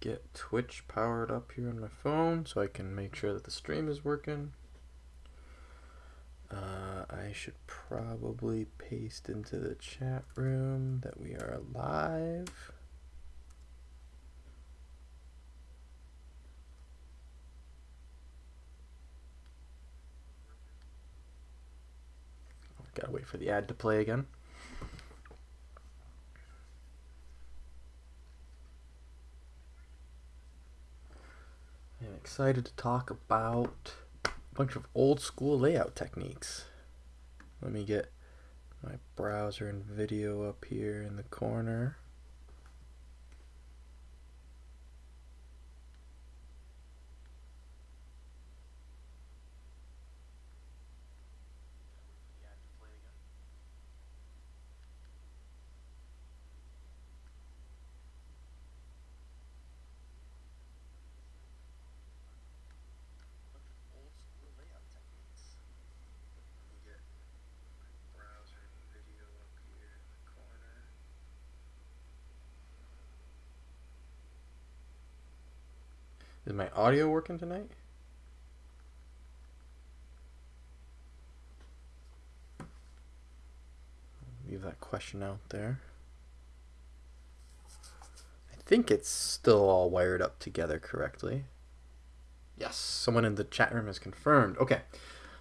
get Twitch powered up here on my phone so I can make sure that the stream is working. Uh, I should probably paste into the chat room that we are live. Gotta wait for the ad to play again. I'm excited to talk about a bunch of old school layout techniques. Let me get my browser and video up here in the corner. Is my audio working tonight? Leave that question out there. I think it's still all wired up together correctly. Yes, someone in the chat room has confirmed. Okay,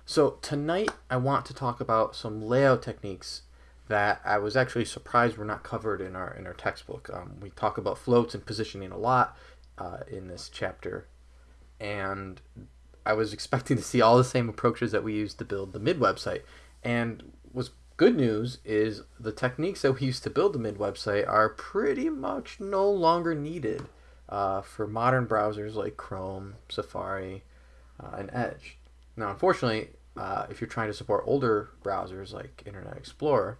so tonight I want to talk about some layout techniques that I was actually surprised were not covered in our in our textbook. Um, we talk about floats and positioning a lot, uh, in this chapter, and I was expecting to see all the same approaches that we used to build the mid website. And what's good news is the techniques that we used to build the mid website are pretty much no longer needed uh, for modern browsers like Chrome, Safari, uh, and Edge. Now, unfortunately, uh, if you're trying to support older browsers like Internet Explorer,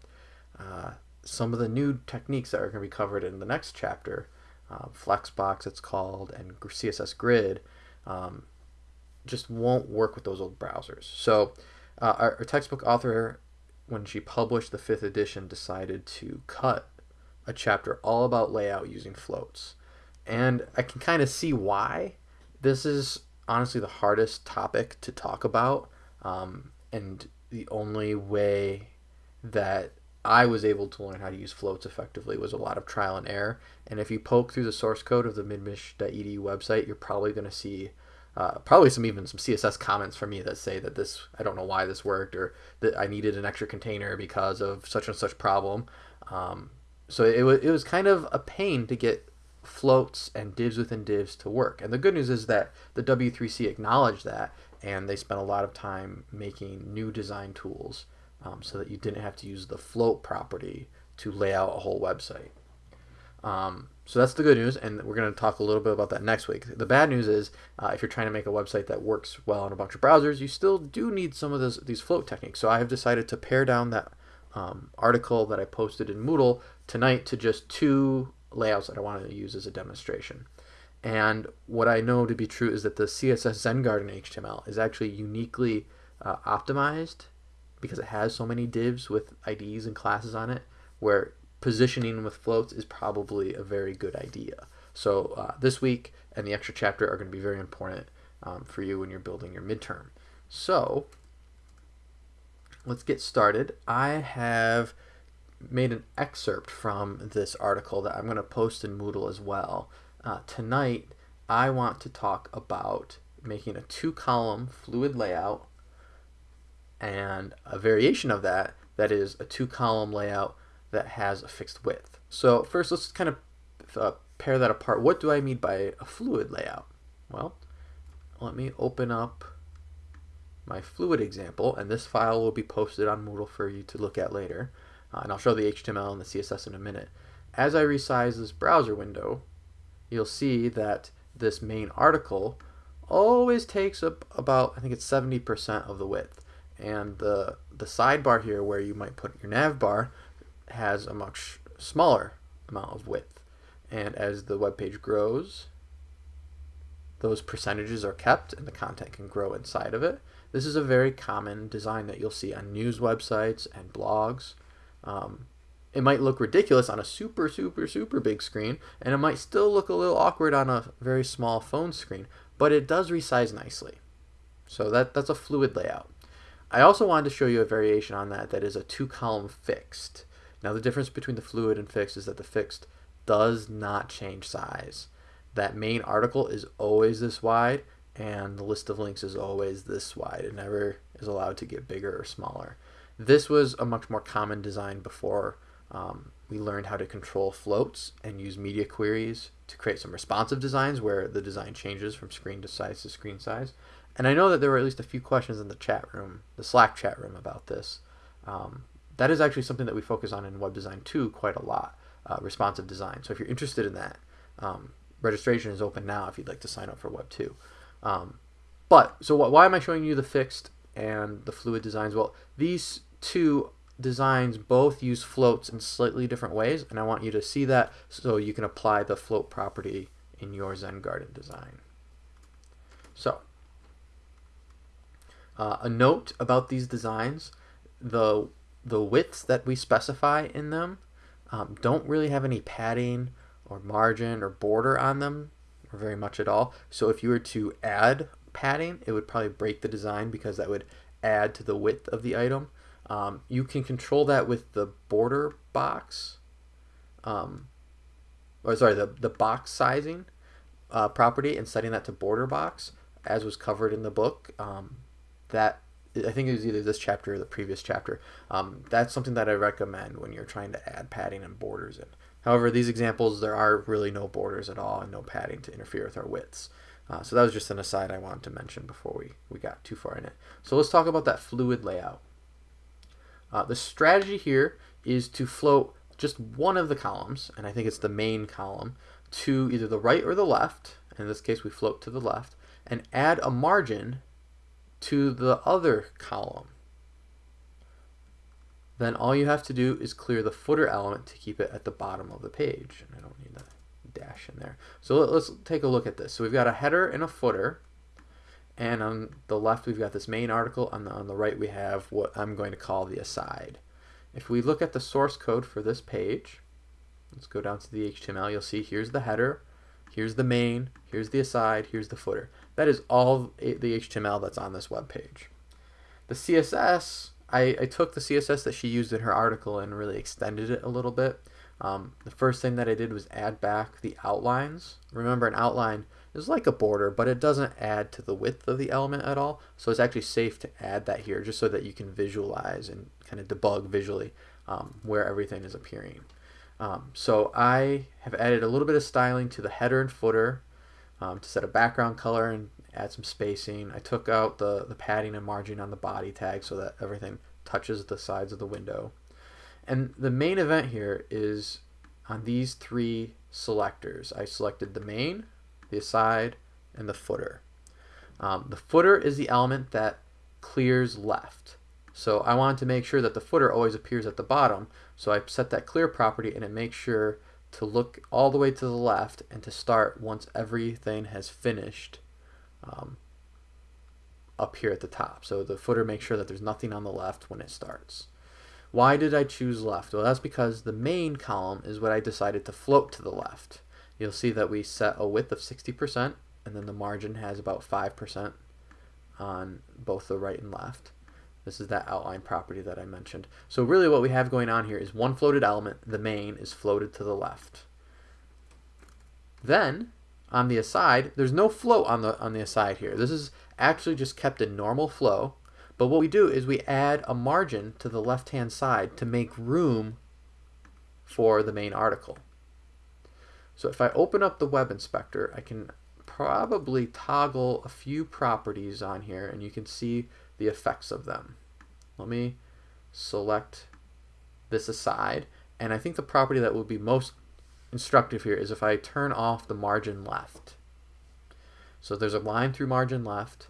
uh, some of the new techniques that are going to be covered in the next chapter uh, Flexbox it's called, and CSS Grid um, just won't work with those old browsers. So uh, our, our, textbook author, when she published the fifth edition, decided to cut a chapter all about layout using floats. And I can kind of see why. This is honestly the hardest topic to talk about, um, and the only way that I was able to learn how to use floats effectively was a lot of trial and error. And if you poke through the source code of the midmich.edu website, you're probably going to see uh, probably some even some CSS comments from me that say that this I don't know why this worked or that I needed an extra container because of such and such problem. Um, so it was it was kind of a pain to get floats and divs within divs to work. And the good news is that the W3C acknowledged that and they spent a lot of time making new design tools um, so that you didn't have to use the float property to lay out a whole website. Um, so that's the good news, and we're going to talk a little bit about that next week. The bad news is, uh, if you're trying to make a website that works well on a bunch of browsers, you still do need some of this, these float techniques. So I have decided to pare down that um, article that I posted in Moodle tonight to just two layouts that I wanted to use as a demonstration. And what I know to be true is that the CSS Zen Garden HTML is actually uniquely uh, optimized because it has so many divs with IDs and classes on it, where positioning with floats is probably a very good idea. So uh, this week and the extra chapter are going to be very important um, for you when you're building your midterm. So let's get started. I have made an excerpt from this article that I'm going to post in Moodle as well. Uh, tonight, I want to talk about making a two-column fluid layout and a variation of that that is a two column layout that has a fixed width. So first let's kind of uh, pair that apart. What do I mean by a fluid layout? Well, let me open up my fluid example and this file will be posted on Moodle for you to look at later. Uh, and I'll show the HTML and the CSS in a minute. As I resize this browser window, you'll see that this main article always takes up about, I think it's 70% of the width and the the sidebar here where you might put your nav bar has a much smaller amount of width and as the web page grows those percentages are kept and the content can grow inside of it this is a very common design that you'll see on news websites and blogs um, it might look ridiculous on a super, super, super big screen, and it might still look a little awkward on a very small phone screen, but it does resize nicely. So that, that's a fluid layout. I also wanted to show you a variation on that that is a two column fixed. Now the difference between the fluid and fixed is that the fixed does not change size. That main article is always this wide and the list of links is always this wide. It never is allowed to get bigger or smaller. This was a much more common design before um, we learned how to control floats and use media queries to create some responsive designs where the design changes from screen to size to screen size. And I know that there were at least a few questions in the chat room, the Slack chat room about this. Um, that is actually something that we focus on in web design too quite a lot, uh, responsive design. So if you're interested in that, um, registration is open now if you'd like to sign up for Web 2. Um, but, so wh why am I showing you the fixed and the fluid designs? Well, these two designs both use floats in slightly different ways, and I want you to see that so you can apply the float property in your Zen Garden design. So, uh, a note about these designs, the, the widths that we specify in them um, don't really have any padding or margin or border on them or very much at all. So if you were to add padding, it would probably break the design because that would add to the width of the item. Um, you can control that with the border box, um, or sorry, the, the box sizing uh, property and setting that to border box, as was covered in the book. Um, that I think it was either this chapter or the previous chapter. Um, that's something that I recommend when you're trying to add padding and borders in. However, these examples, there are really no borders at all and no padding to interfere with our widths. Uh, so that was just an aside I wanted to mention before we, we got too far in it. So let's talk about that fluid layout. Uh, the strategy here is to float just one of the columns, and I think it's the main column, to either the right or the left. In this case, we float to the left, and add a margin to the other column. Then all you have to do is clear the footer element to keep it at the bottom of the page. And I don't need that dash in there. So let's take a look at this. So we've got a header and a footer. And on the left, we've got this main article. On the, on the right, we have what I'm going to call the aside. If we look at the source code for this page, let's go down to the HTML. You'll see here's the header, here's the main, here's the aside, here's the footer. That is all the HTML that's on this web page. The CSS, I, I took the CSS that she used in her article and really extended it a little bit. Um, the first thing that I did was add back the outlines. Remember, an outline is like a border, but it doesn't add to the width of the element at all. So it's actually safe to add that here just so that you can visualize and kind of debug visually um, where everything is appearing. Um, so I have added a little bit of styling to the header and footer um, to set a background color and add some spacing. I took out the, the padding and margin on the body tag so that everything touches the sides of the window. And the main event here is on these three selectors. I selected the main, the aside, and the footer. Um, the footer is the element that clears left. So I wanted to make sure that the footer always appears at the bottom. So I set that clear property and it makes sure to look all the way to the left and to start once everything has finished um, up here at the top. So the footer makes sure that there's nothing on the left when it starts. Why did I choose left? Well, that's because the main column is what I decided to float to the left. You'll see that we set a width of 60% and then the margin has about 5% on both the right and left. This is that outline property that I mentioned. So really what we have going on here is one floated element, the main, is floated to the left. Then, on the aside, there's no float on the, on the aside here. This is actually just kept in normal flow. But what we do is we add a margin to the left-hand side to make room for the main article. So if I open up the web inspector, I can probably toggle a few properties on here and you can see the effects of them. Let me select this aside and I think the property that will be most instructive here is if I turn off the margin left. So there's a line through margin left.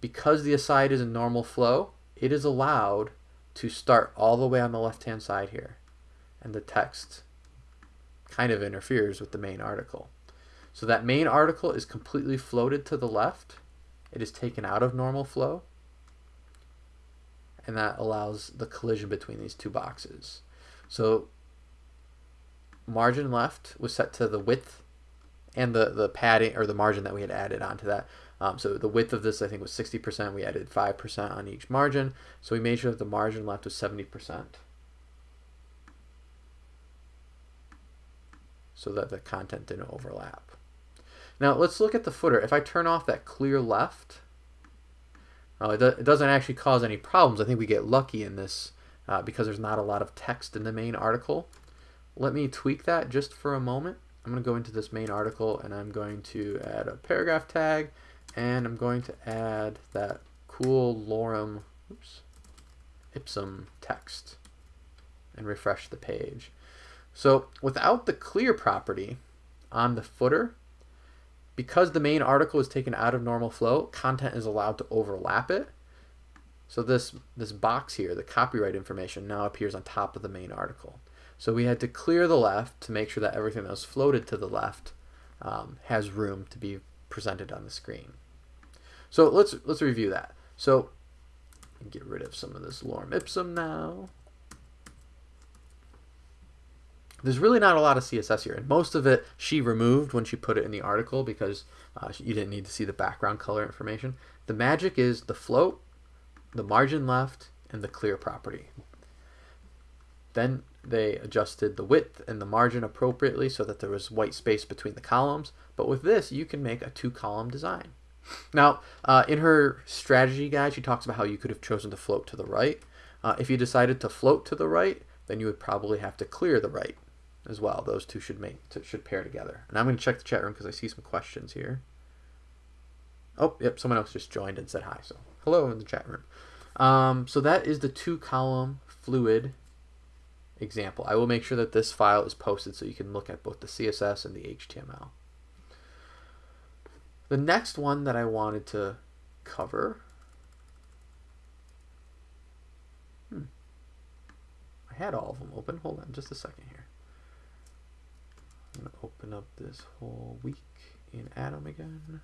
Because the aside is a normal flow, it is allowed to start all the way on the left hand side here. And the text kind of interferes with the main article. So that main article is completely floated to the left. It is taken out of normal flow and that allows the collision between these two boxes. So margin left was set to the width and the, the padding or the margin that we had added onto that. Um, so the width of this, I think, was 60%. We added 5% on each margin. So we made sure that the margin left was 70%. So that the content didn't overlap. Now let's look at the footer. If I turn off that clear left, uh, it, do it, doesn't actually cause any problems. I think we get lucky in this uh, because there's not a lot of text in the main article. Let me tweak that just for a moment. I'm going to go into this main article and I'm going to add a paragraph tag and I'm going to add that cool lorem oops, ipsum text and refresh the page. So without the clear property on the footer, because the main article is taken out of normal flow, content is allowed to overlap it. So this, this box here, the copyright information, now appears on top of the main article. So we had to clear the left to make sure that everything that was floated to the left um, has room to be presented on the screen. So let's let's review that. So get rid of some of this lorem ipsum now. There's really not a lot of CSS here, and most of it she removed when she put it in the article because uh, you didn't need to see the background color information. The magic is the float, the margin left, and the clear property. Then they adjusted the width and the margin appropriately so that there was white space between the columns. But with this, you can make a two-column design. Now, uh, in her strategy guide, she talks about how you could have chosen to float to the right. Uh, if you decided to float to the right, then you would probably have to clear the right as well. Those two should make should pair together. And I'm going to check the chat room because I see some questions here. Oh, yep, someone else just joined and said hi. So hello in the chat room. Um, so that is the two column fluid example. I will make sure that this file is posted so you can look at both the CSS and the HTML. The next one that I wanted to cover, hmm, I had all of them open. Hold on just a second here. I'm going to open up this whole week in Atom again.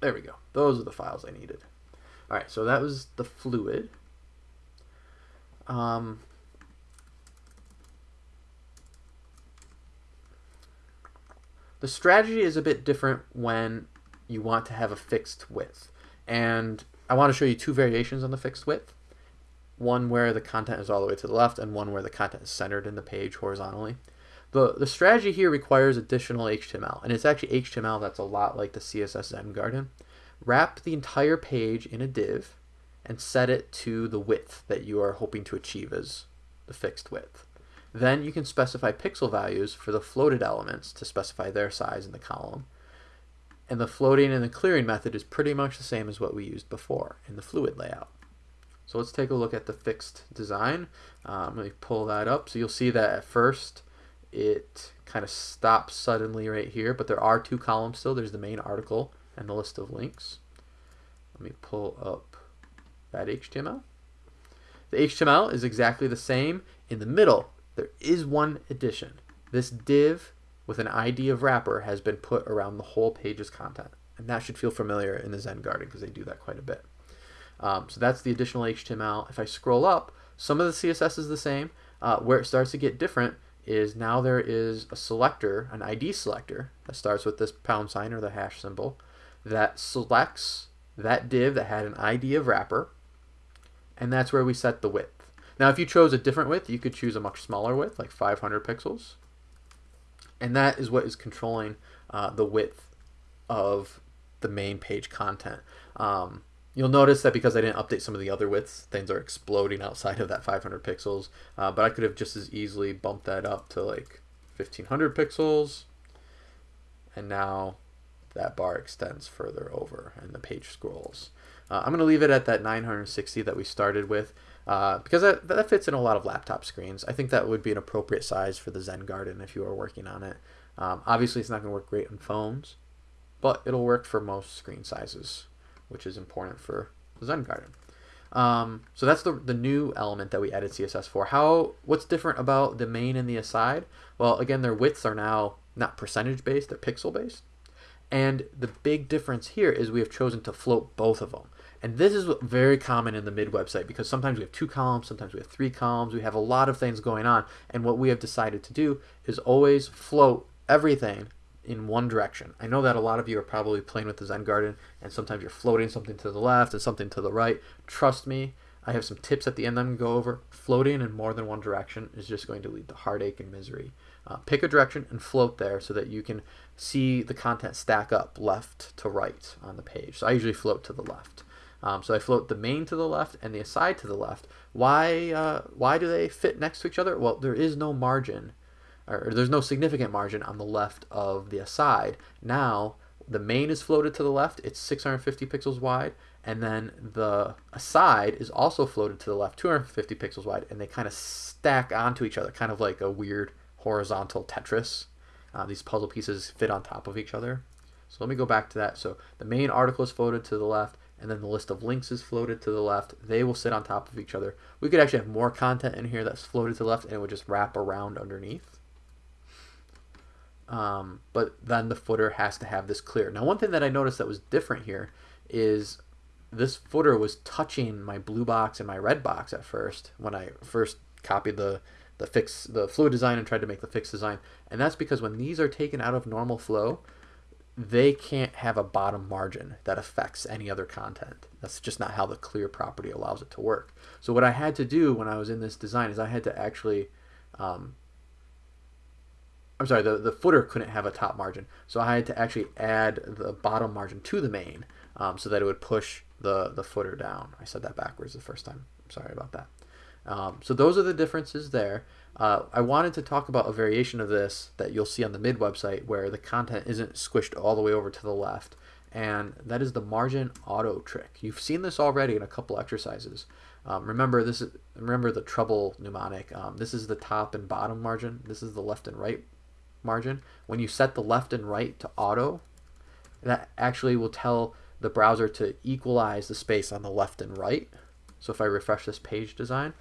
There we go. Those are the files I needed. All right, so that was the fluid. Um, The strategy is a bit different when you want to have a fixed width. And I want to show you two variations on the fixed width. One where the content is all the way to the left and one where the content is centered in the page horizontally. The, the strategy here requires additional HTML, and it's actually HTML that's a lot like the CSS Garden. Wrap the entire page in a div and set it to the width that you are hoping to achieve as the fixed width. Then you can specify pixel values for the floated elements to specify their size in the column. And the floating and the clearing method is pretty much the same as what we used before in the fluid layout. So let's take a look at the fixed design. Um, let me pull that up. So you'll see that at first it kind of stops suddenly right here, but there are two columns still. There's the main article and the list of links. Let me pull up that HTML. The HTML is exactly the same. In the middle, there is one addition. This div with an ID of wrapper has been put around the whole page's content. And that should feel familiar in the Zen Garden because they do that quite a bit. Um, so that's the additional HTML. If I scroll up, some of the CSS is the same. Uh, where it starts to get different is now there is a selector, an ID selector, that starts with this pound sign or the hash symbol, that selects that div that had an ID of wrapper, and that's where we set the width. Now, if you chose a different width, you could choose a much smaller width, like 500 pixels. And that is what is controlling uh, the width of the main page content. Um, you'll notice that because I didn't update some of the other widths, things are exploding outside of that 500 pixels. Uh, but I could have just as easily bumped that up to like 1500 pixels. And now that bar extends further over and the page scrolls. Uh, I'm going to leave it at that 960 that we started with uh, because that, that fits in a lot of laptop screens. I think that would be an appropriate size for the Zen Garden if you are working on it. Um, obviously, it's not going to work great on phones, but it'll work for most screen sizes, which is important for the Zen Garden. Um, so that's the, the new element that we added CSS for. How What's different about the main and the aside? Well, again, their widths are now not percentage based, they're pixel based. And the big difference here is we have chosen to float both of them. And this is very common in the mid website because sometimes we have two columns, sometimes we have three columns, we have a lot of things going on. And what we have decided to do is always float everything in one direction. I know that a lot of you are probably playing with the Zen Garden and sometimes you're floating something to the left and something to the right. Trust me, I have some tips at the end I'm going to go over. Floating in more than one direction is just going to lead to heartache and misery. Uh, pick a direction and float there so that you can see the content stack up left to right on the page. So I usually float to the left. Um, so I float the main to the left and the aside to the left. Why, uh, why do they fit next to each other? Well, there is no margin, or there's no significant margin on the left of the aside. Now, the main is floated to the left. It's 650 pixels wide. And then the aside is also floated to the left, 250 pixels wide. And they kind of stack onto each other, kind of like a weird horizontal Tetris. Uh, these puzzle pieces fit on top of each other. So let me go back to that. So the main article is floated to the left and then the list of links is floated to the left. They will sit on top of each other. We could actually have more content in here that's floated to the left and it would just wrap around underneath. Um, but then the footer has to have this clear. Now one thing that I noticed that was different here is this footer was touching my blue box and my red box at first when I first copied the the fix the fluid design and tried to make the fix design and that's because when these are taken out of normal flow they can't have a bottom margin that affects any other content. That's just not how the clear property allows it to work. So what I had to do when I was in this design is I had to actually, um, I'm sorry, the, the footer couldn't have a top margin. So I had to actually add the bottom margin to the main um, so that it would push the, the footer down. I said that backwards the first time. I'm sorry about that. Um, so those are the differences there. Uh, I wanted to talk about a variation of this that you'll see on the mid website where the content isn't squished all the way over to the left and that is the margin auto trick. You've seen this already in a couple exercises. Um, remember this is remember the treble mnemonic. Um, this is the top and bottom margin. This is the left and right margin. When you set the left and right to auto, that actually will tell the browser to equalize the space on the left and right. So if I refresh this page design,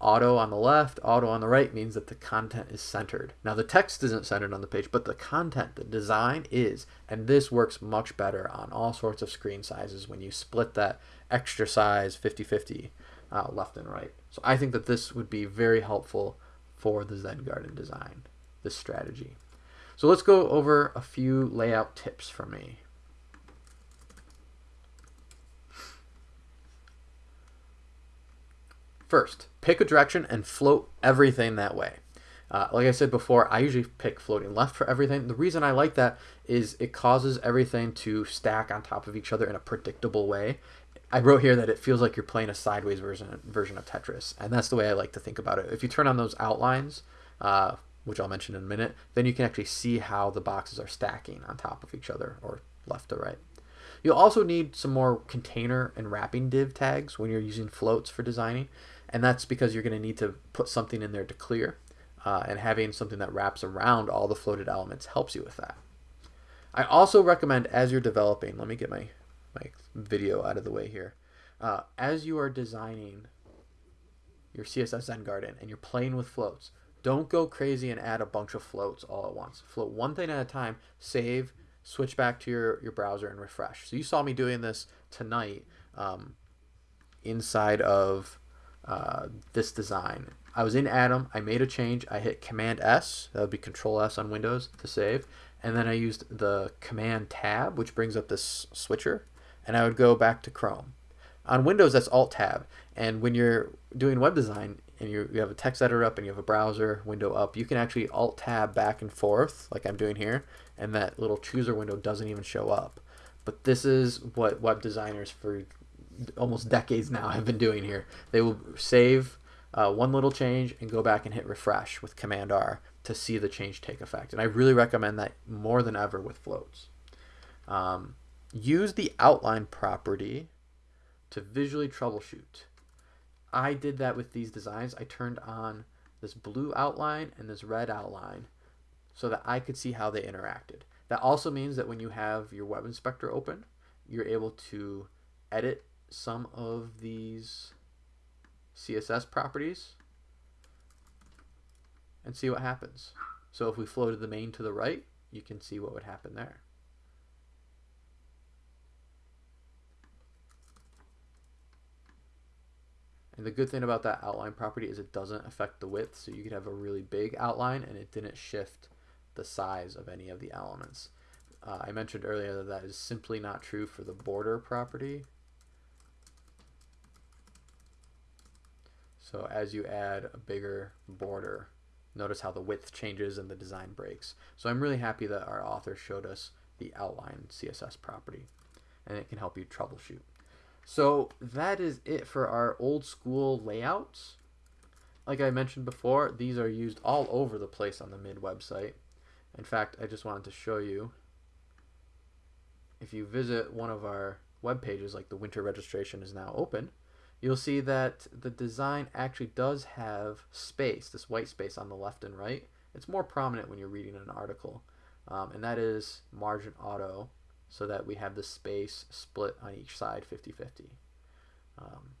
auto on the left, auto on the right means that the content is centered. Now the text isn't centered on the page, but the content, the design is. And this works much better on all sorts of screen sizes when you split that extra size 50-50 uh, left and right. So I think that this would be very helpful for the Zen Garden design, this strategy. So let's go over a few layout tips for me. First, pick a direction and float everything that way. Uh, like I said before, I usually pick floating left for everything. The reason I like that is it causes everything to stack on top of each other in a predictable way. I wrote here that it feels like you're playing a sideways version version of Tetris, and that's the way I like to think about it. If you turn on those outlines, uh, which I'll mention in a minute, then you can actually see how the boxes are stacking on top of each other, or left to right. You'll also need some more container and wrapping div tags when you're using floats for designing and that's because you're going to need to put something in there to clear uh, and having something that wraps around all the floated elements helps you with that. I also recommend as you're developing, let me get my, my video out of the way here. Uh, as you are designing your CSS Zen Garden and you're playing with floats, don't go crazy and add a bunch of floats all at once. Float one thing at a time, save, switch back to your, your browser and refresh. So you saw me doing this tonight um, inside of uh, this design. I was in Atom, I made a change, I hit Command S, that would be Control S on Windows to save, and then I used the Command Tab, which brings up this switcher, and I would go back to Chrome. On Windows, that's Alt Tab, and when you're doing web design and you have a text editor up and you have a browser window up, you can actually Alt Tab back and forth, like I'm doing here, and that little chooser window doesn't even show up. But this is what web designers for almost decades now have been doing here. They will save uh, one little change and go back and hit refresh with Command R to see the change take effect. And I really recommend that more than ever with floats. Um, use the outline property to visually troubleshoot. I did that with these designs. I turned on this blue outline and this red outline so that I could see how they interacted. That also means that when you have your web inspector open, you're able to edit some of these CSS properties and see what happens. So if we floated the main to the right, you can see what would happen there. And the good thing about that outline property is it doesn't affect the width, so you could have a really big outline and it didn't shift the size of any of the elements. Uh, I mentioned earlier that that is simply not true for the border property, So as you add a bigger border, notice how the width changes and the design breaks. So I'm really happy that our author showed us the outline CSS property and it can help you troubleshoot. So that is it for our old school layouts. Like I mentioned before, these are used all over the place on the MID website. In fact, I just wanted to show you, if you visit one of our web pages, like the winter registration is now open, you'll see that the design actually does have space, this white space on the left and right. It's more prominent when you're reading an article. Um, and that is margin auto so that we have the space split on each side 50-50. Um,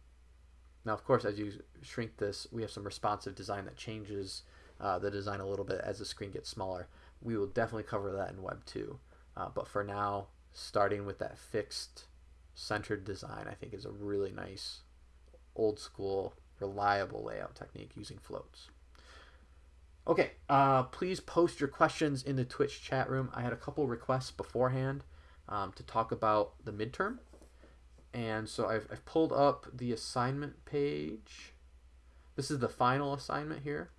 now, of course, as you shrink this, we have some responsive design that changes uh, the design a little bit as the screen gets smaller. We will definitely cover that in Web 2. Uh, but for now, starting with that fixed centered design, I think is a really nice, old school, reliable layout technique using floats. Okay, uh, please post your questions in the Twitch chat room. I had a couple requests beforehand um, to talk about the midterm. And so I've, I've pulled up the assignment page. This is the final assignment here.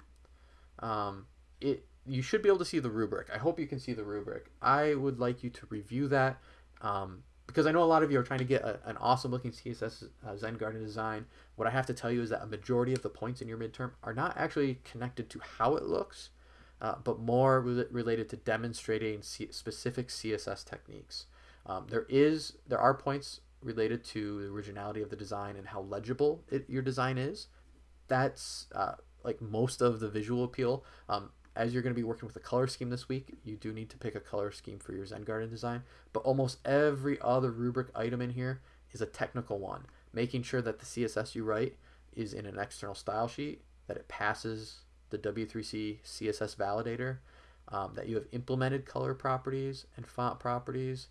Um, it You should be able to see the rubric. I hope you can see the rubric. I would like you to review that um, because I know a lot of you are trying to get a, an awesome looking CSS uh, Zen Garden design. What I have to tell you is that a majority of the points in your midterm are not actually connected to how it looks, uh, but more re related to demonstrating C specific CSS techniques. Um, there is there are points related to the originality of the design and how legible it, your design is. That's uh, like most of the visual appeal. Um, as you're going to be working with a color scheme this week, you do need to pick a color scheme for your Zen Garden design. But almost every other rubric item in here is a technical one, making sure that the CSS you write is in an external style sheet, that it passes the W3C CSS validator, um, that you have implemented color properties and font properties,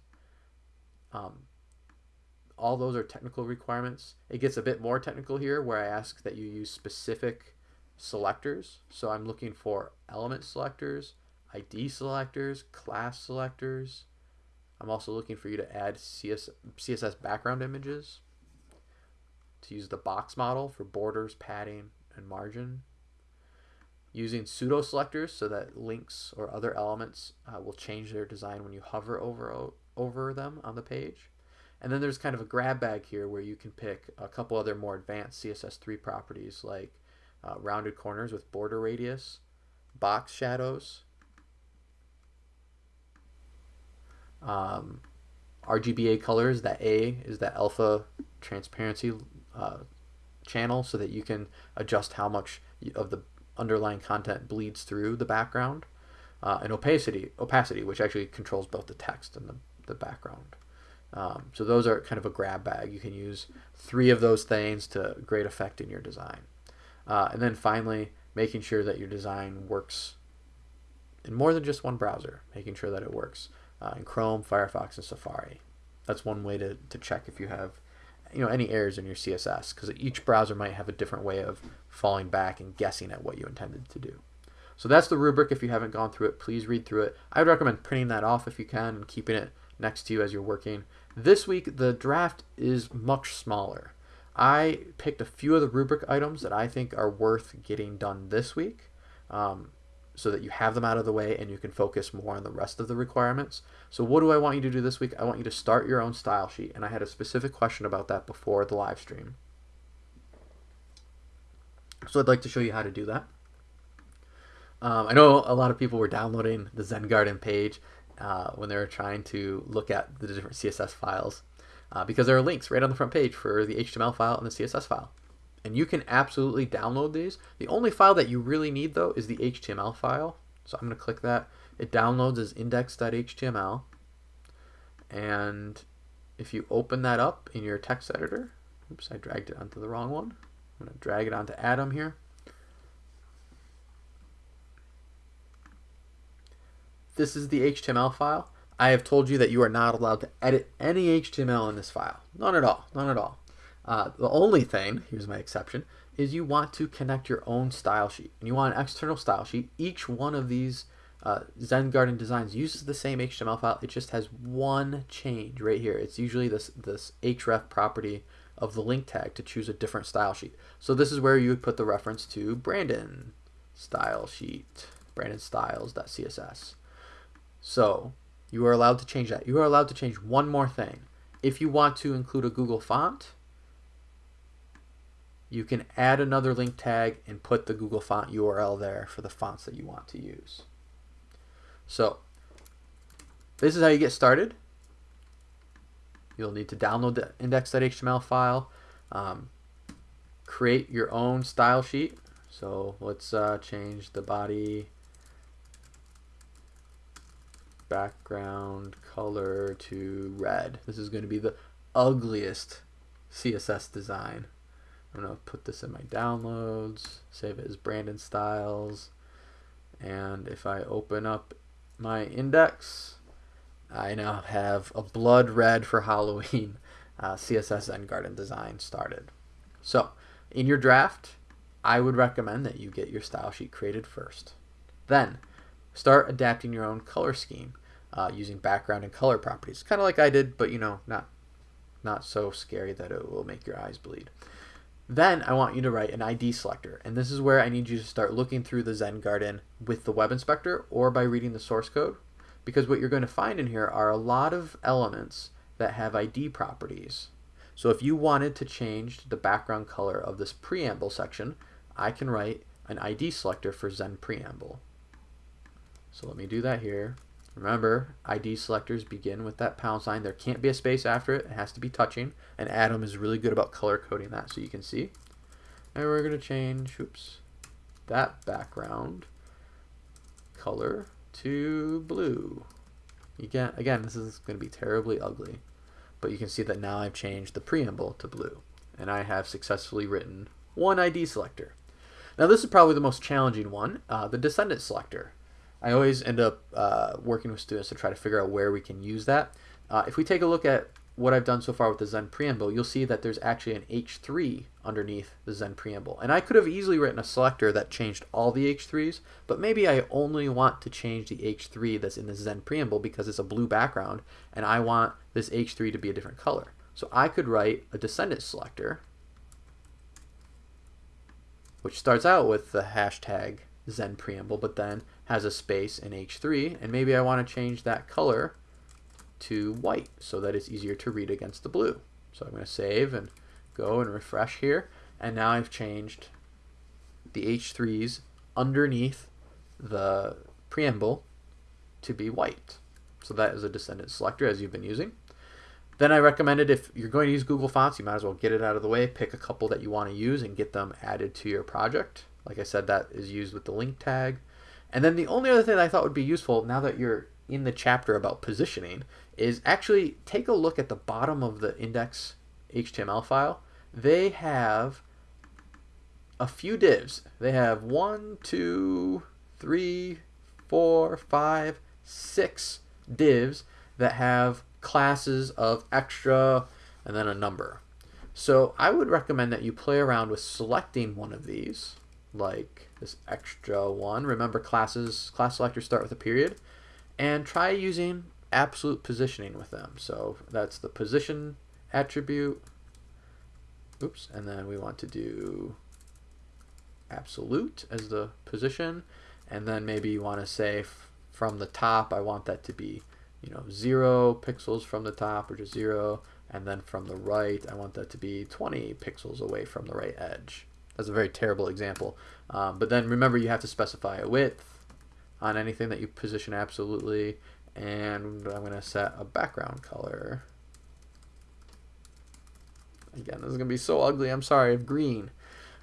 um, all those are technical requirements. It gets a bit more technical here where I ask that you use specific selectors. So I'm looking for element selectors, ID selectors, class selectors. I'm also looking for you to add CS, CSS background images, to use the box model for borders, padding, and margin. Using pseudo selectors so that links or other elements uh, will change their design when you hover over over them on the page. And then there's kind of a grab bag here where you can pick a couple other more advanced CSS3 properties like uh, rounded corners with border radius, box shadows, um, RGBA colors. That A is the alpha transparency uh, channel so that you can adjust how much of the underlying content bleeds through the background. Uh, and opacity, opacity, which actually controls both the text and the the background. Um, so those are kind of a grab bag. You can use three of those things to great effect in your design. Uh, and then finally, making sure that your design works in more than just one browser, making sure that it works uh, in Chrome, Firefox, and Safari. That's one way to, to check if you have you know any errors in your CSS because each browser might have a different way of falling back and guessing at what you intended to do. So that's the rubric. If you haven't gone through it, please read through it. I would recommend printing that off if you can and keeping it next to you as you're working. This week, the draft is much smaller. I picked a few of the rubric items that I think are worth getting done this week um, so that you have them out of the way and you can focus more on the rest of the requirements. So what do I want you to do this week? I want you to start your own style sheet. And I had a specific question about that before the live stream. So I'd like to show you how to do that. Um, I know a lot of people were downloading the Zen Garden page uh, when they were trying to look at the different CSS files uh, because there are links right on the front page for the HTML file and the CSS file. And you can absolutely download these. The only file that you really need though is the HTML file. So I'm going to click that. It downloads as index.html. And if you open that up in your text editor, oops, I dragged it onto the wrong one. I'm going to drag it onto Atom here. this is the HTML file. I have told you that you are not allowed to edit any HTML in this file. None at all. None at all. Uh, the only thing, here's my exception, is you want to connect your own style sheet. And you want an external style sheet. Each one of these uh, Zen Garden designs uses the same HTML file. It just has one change right here. It's usually this, this href property of the link tag to choose a different style sheet. So this is where you would put the reference to Brandon style sheet, brandonstyles.css. So you are allowed to change that. You are allowed to change one more thing. If you want to include a Google font, you can add another link tag and put the Google font URL there for the fonts that you want to use. So this is how you get started. You'll need to download the index.html file, um, create your own style sheet. So let's uh, change the body background color to red. This is going to be the ugliest CSS design. I'm going to put this in my downloads, save it as Brandon Styles, and if I open up my index, I now have a blood red for Halloween uh, CSS Zen Garden design started. So in your draft, I would recommend that you get your style sheet created first. Then start adapting your own color scheme uh, using background and color properties. Kind of like I did, but you know, not, not so scary that it will make your eyes bleed. Then I want you to write an ID selector. And this is where I need you to start looking through the Zen Garden with the web inspector or by reading the source code. Because what you're going to find in here are a lot of elements that have ID properties. So if you wanted to change the background color of this preamble section, I can write an ID selector for Zen preamble. So let me do that here. Remember, ID selectors begin with that pound sign. There can't be a space after it. It has to be touching. And Atom is really good about color coding that so you can see. And we're going to change, oops, that background color to blue. Again, again, this is going to be terribly ugly. But you can see that now I've changed the preamble to blue. And I have successfully written one ID selector. Now this is probably the most challenging one, uh, the descendant selector. I always end up uh, working with students to try to figure out where we can use that. Uh, if we take a look at what I've done so far with the Zen preamble, you'll see that there's actually an H3 underneath the Zen preamble. And I could have easily written a selector that changed all the H3s, but maybe I only want to change the H3 that's in the Zen preamble because it's a blue background, and I want this H3 to be a different color. So I could write a descendant selector, which starts out with the hashtag Zen preamble, but then has a space in H3, and maybe I want to change that color to white so that it's easier to read against the blue. So I'm going to save and go and refresh here, and now I've changed the H3s underneath the preamble to be white. So that is a descendant selector as you've been using. Then I recommended if you're going to use Google Fonts, you might as well get it out of the way, pick a couple that you want to use and get them added to your project. Like I said, that is used with the link tag. And then the only other thing I thought would be useful now that you're in the chapter about positioning is actually take a look at the bottom of the index HTML file. They have a few divs. They have one, two, three, four, five, six divs that have classes of extra and then a number. So I would recommend that you play around with selecting one of these like this extra one. Remember classes, class selectors start with a period. And try using absolute positioning with them. So that's the position attribute. Oops, and then we want to do absolute as the position. And then maybe you want to say from the top, I want that to be, you know, zero pixels from the top or just zero. And then from the right, I want that to be 20 pixels away from the right edge. That's a very terrible example. Um, but then remember you have to specify a width on anything that you position absolutely. And I'm going to set a background color. Again, this is going to be so ugly. I'm sorry, green.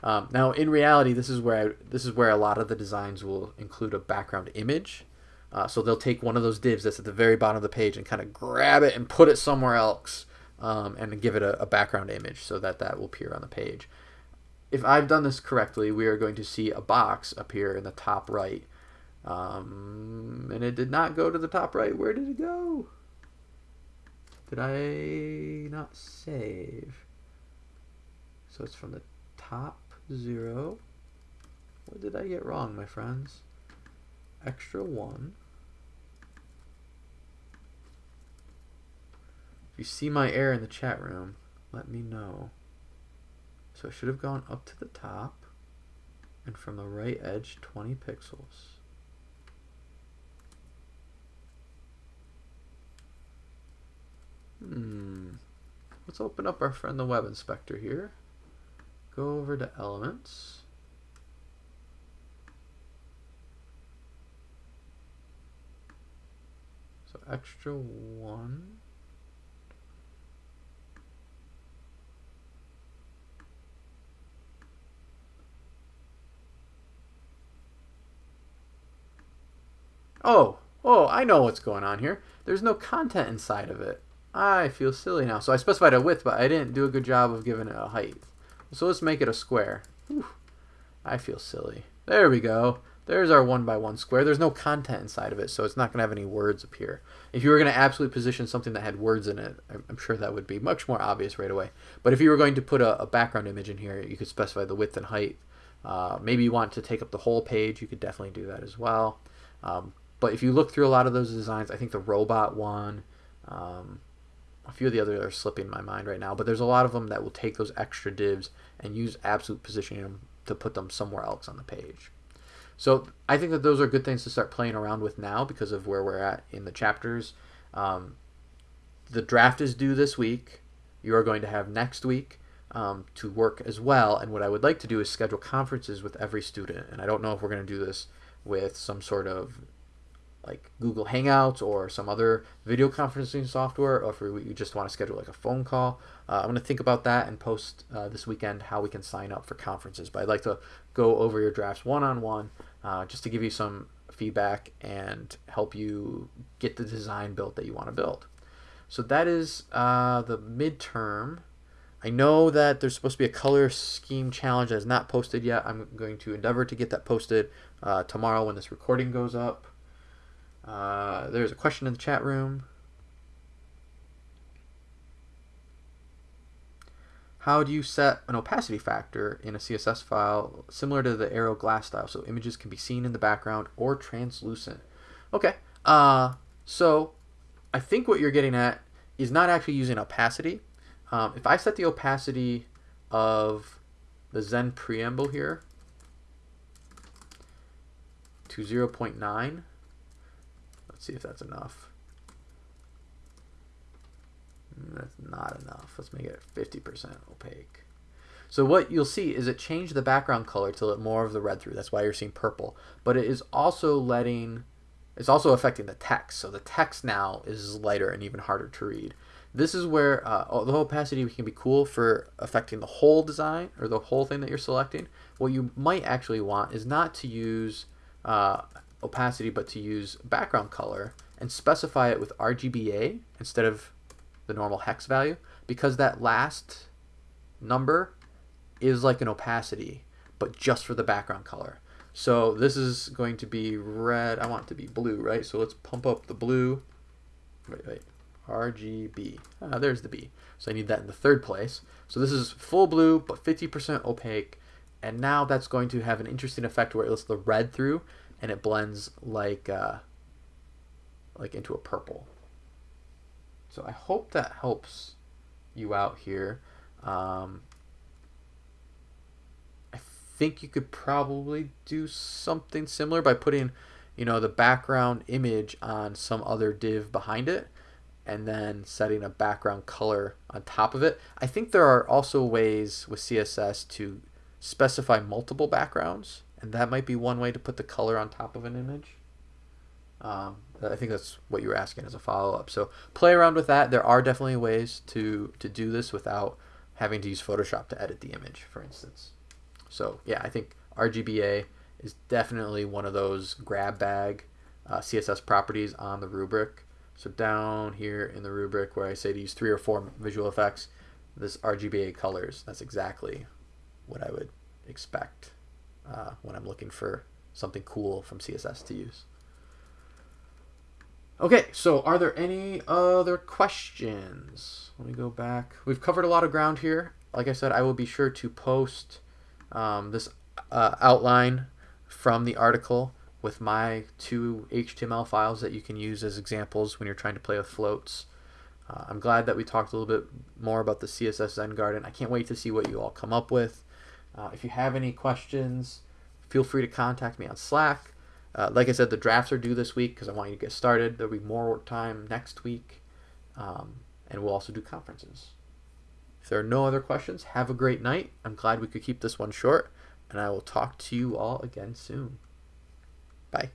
Um, now, in reality, this is where I, this is where a lot of the designs will include a background image. Uh, so they'll take one of those divs that's at the very bottom of the page and kind of grab it and put it somewhere else um, and give it a, a, background image so that that will appear on the page if I've done this correctly, we are going to see a box appear in the top right. Um, and it did not go to the top right. Where did it go? Did I not save? So it's from the top zero. What did I get wrong, my friends? Extra one. If you see my error in the chat room, let me know. So I should have gone up to the top and from the right edge 20 pixels. Hmm. Let's open up our friend the web inspector here. Go over to elements. So extra one. Oh, oh, I know what's going on here. There's no content inside of it. I feel silly now. So I specified a width, but I didn't do a good job of giving it a height. So let's make it a square. Whew. I feel silly. There we go. There's our one by one square. There's no content inside of it, so it's not going to have any words appear. If you were going to absolutely position something that had words in it, I'm sure that would be much more obvious right away. But if you were going to put a, a background image in here, you could specify the width and height. Uh, maybe you want to take up the whole page, you could definitely do that as well. Um, but if you look through a lot of those designs, I think the robot one, um, a few of the others are slipping my mind right now, but there's a lot of them that will take those extra divs and use absolute positioning to put them somewhere else on the page. So I think that those are good things to start playing around with now because of where we're at in the chapters. Um, the draft is due this week. You are going to have next week um, to work as well. And what I would like to do is schedule conferences with every student. And I don't know if we're going to do this with some sort of like Google Hangouts or some other video conferencing software, or if you just want to schedule like a phone call. Uh, I'm going to think about that and post uh, this weekend how we can sign up for conferences. But I'd like to go over your drafts one on one just to give you some feedback and help you get the design built that you want to build. So that is uh, the midterm. I know that there's supposed to be a color scheme challenge that is not posted yet. I'm going to endeavor to get that posted uh, tomorrow when this recording goes up. Uh, there's a question in the chat room. How do you set an opacity factor in a CSS file similar to the Aero glass style so images can be seen in the background or translucent? Okay, uh, so I think what you're getting at is not actually using opacity. Um, if I set the opacity of the Zen preamble here to 0.9, Let's see if that's enough. Mm, that's not enough. Let's make it 50% opaque. So what you'll see is it changed the background color to let more of the red through. That's why you're seeing purple. But it is also letting, it's also affecting the text. So the text now is lighter and even harder to read. This is where uh, the opacity can be cool for affecting the whole design or the whole thing that you're selecting. What you might actually want is not to use uh, opacity, but to use background color and specify it with RGBA instead of the normal hex value because that last number is like an opacity, but just for the background color. So this is going to be red. I want it to be blue, right? So let's pump up the blue. Wait, wait. RGB. Ah, there's the B. So I need that in the third place. So this is full blue, but 50% opaque. And now that's going to have an interesting effect where it lets the red through and it blends like uh, like into a purple. So I hope that helps you out here. Um, I think you could probably do something similar by putting, you know, the background image on some other div behind it and then setting a background color on top of it. I think there are also ways with CSS to specify multiple backgrounds and that might be one way to put the color on top of an image. Um, I think that's what you were asking as a follow-up. So play around with that. There are definitely ways to, to do this without having to use Photoshop to edit the image, for instance. So yeah, I think RGBA is definitely one of those grab bag uh, CSS properties on the rubric. So down here in the rubric where I say to use three or four visual effects, this RGBA colors, that's exactly what I would expect uh, when I'm looking for something cool from CSS to use. Okay, so are there any other questions? Let me go back. We've covered a lot of ground here. like I said, I will be sure to post um, this uh, outline from the article with my two HTML files that you can use as examples when you're trying to play with floats. Uh, I'm glad that we talked a little bit more about the CSS Zen Garden. I can't wait to see what you all come up with. Uh, if you have any questions, feel free to contact me on Slack. Uh, like I said, the drafts are due this week because I want you to get started. There'll be more time next week, um, and we'll also do conferences. If there are no other questions, have a great night. I'm glad we could keep this one short, and I will talk to you all again soon. Bye.